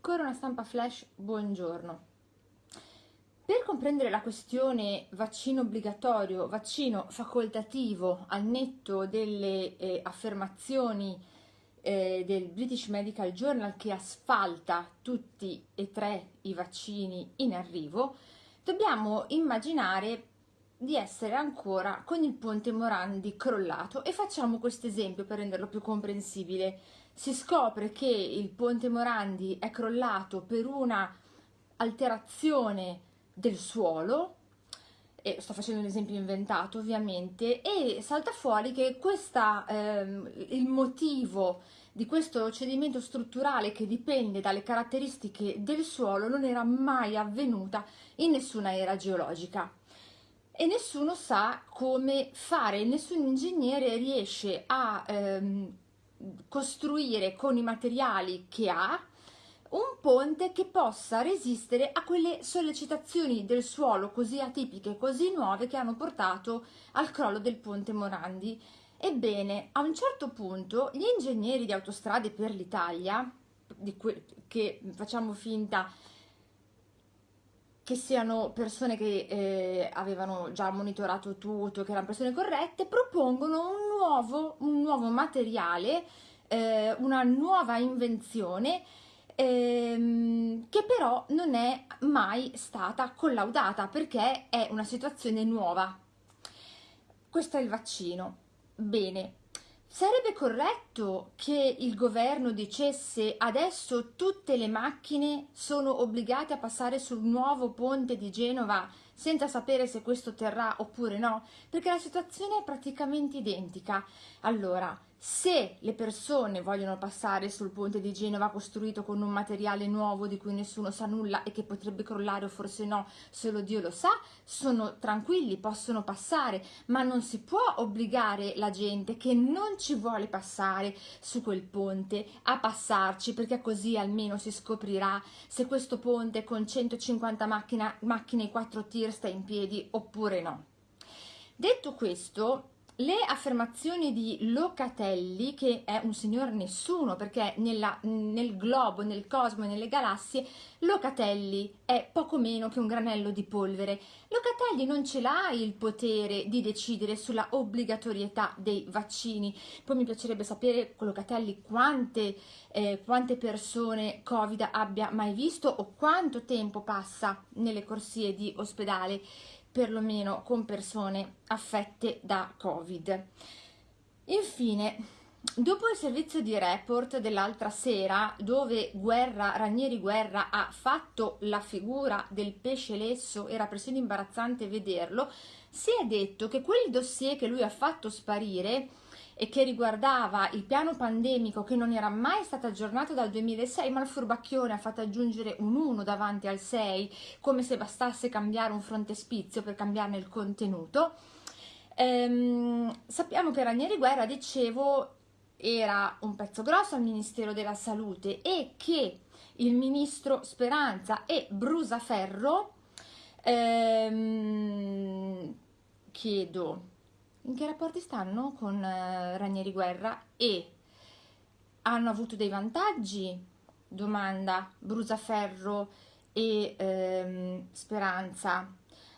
Corona Stampa Flash, buongiorno. Per comprendere la questione vaccino obbligatorio, vaccino facoltativo al netto delle eh, affermazioni eh, del British Medical Journal che asfalta tutti e tre i vaccini in arrivo, dobbiamo immaginare di essere ancora con il ponte Morandi crollato e facciamo questo esempio per renderlo più comprensibile. Si scopre che il ponte Morandi è crollato per una alterazione del suolo, e sto facendo un esempio inventato ovviamente, e salta fuori che questa, ehm, il motivo di questo cedimento strutturale che dipende dalle caratteristiche del suolo non era mai avvenuta in nessuna era geologica e nessuno sa come fare, nessun ingegnere riesce a ehm, costruire con i materiali che ha un ponte che possa resistere a quelle sollecitazioni del suolo così atipiche, così nuove che hanno portato al crollo del ponte Morandi. Ebbene, a un certo punto gli ingegneri di autostrade per l'Italia, che facciamo finta che siano persone che eh, avevano già monitorato tutto, che erano persone corrette, propongono un nuovo, un nuovo materiale, eh, una nuova invenzione ehm, che però non è mai stata collaudata perché è una situazione nuova. Questo è il vaccino. Bene, Sarebbe corretto che il governo dicesse adesso tutte le macchine sono obbligate a passare sul nuovo ponte di Genova senza sapere se questo terrà oppure no? Perché la situazione è praticamente identica. Allora, se le persone vogliono passare sul ponte di Genova costruito con un materiale nuovo di cui nessuno sa nulla e che potrebbe crollare o forse no, solo Dio lo sa, sono tranquilli, possono passare, ma non si può obbligare la gente che non ci vuole passare su quel ponte a passarci perché così almeno si scoprirà se questo ponte con 150 macchina, macchine e 4 tir sta in piedi oppure no. Detto questo, le affermazioni di Locatelli, che è un signor nessuno, perché nella, nel globo, nel cosmo e nelle galassie, Locatelli è poco meno che un granello di polvere. Locatelli non ce l'ha il potere di decidere sulla obbligatorietà dei vaccini. Poi mi piacerebbe sapere con Locatelli quante, eh, quante persone Covid abbia mai visto o quanto tempo passa nelle corsie di ospedale perlomeno con persone affette da Covid. Infine, dopo il servizio di report dell'altra sera, dove Guerra, Ranieri Guerra ha fatto la figura del pesce lesso, era persino imbarazzante vederlo, si è detto che quel dossier che lui ha fatto sparire e che riguardava il piano pandemico che non era mai stato aggiornato dal 2006 ma il furbacchione ha fatto aggiungere un 1 davanti al 6 come se bastasse cambiare un frontespizio per cambiarne il contenuto. Ehm, sappiamo che Ranieri Guerra dicevo era un pezzo grosso al Ministero della Salute e che il ministro Speranza e Brusaferro ehm, chiedo in che rapporti stanno con eh, Ranieri Guerra e hanno avuto dei vantaggi? Domanda Brusaferro e ehm, Speranza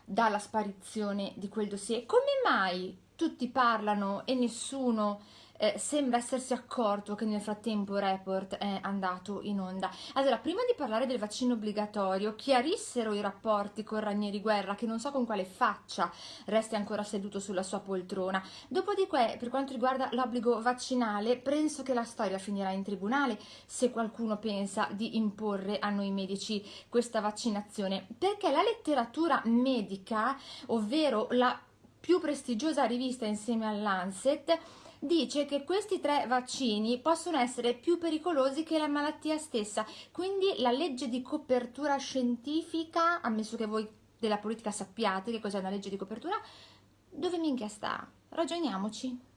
dalla sparizione di quel dossier. Come mai tutti parlano e nessuno eh, sembra essersi accorto che nel frattempo il report è andato in onda. Allora, prima di parlare del vaccino obbligatorio, chiarissero i rapporti con Ranieri Guerra, che non so con quale faccia resti ancora seduto sulla sua poltrona. Dopodiché, per quanto riguarda l'obbligo vaccinale, penso che la storia finirà in tribunale se qualcuno pensa di imporre a noi medici questa vaccinazione, perché la letteratura medica, ovvero la più prestigiosa rivista insieme all'Ancet, dice che questi tre vaccini possono essere più pericolosi che la malattia stessa, quindi la legge di copertura scientifica, ammesso che voi della politica sappiate che cos'è una legge di copertura, dove minchia sta? Ragioniamoci.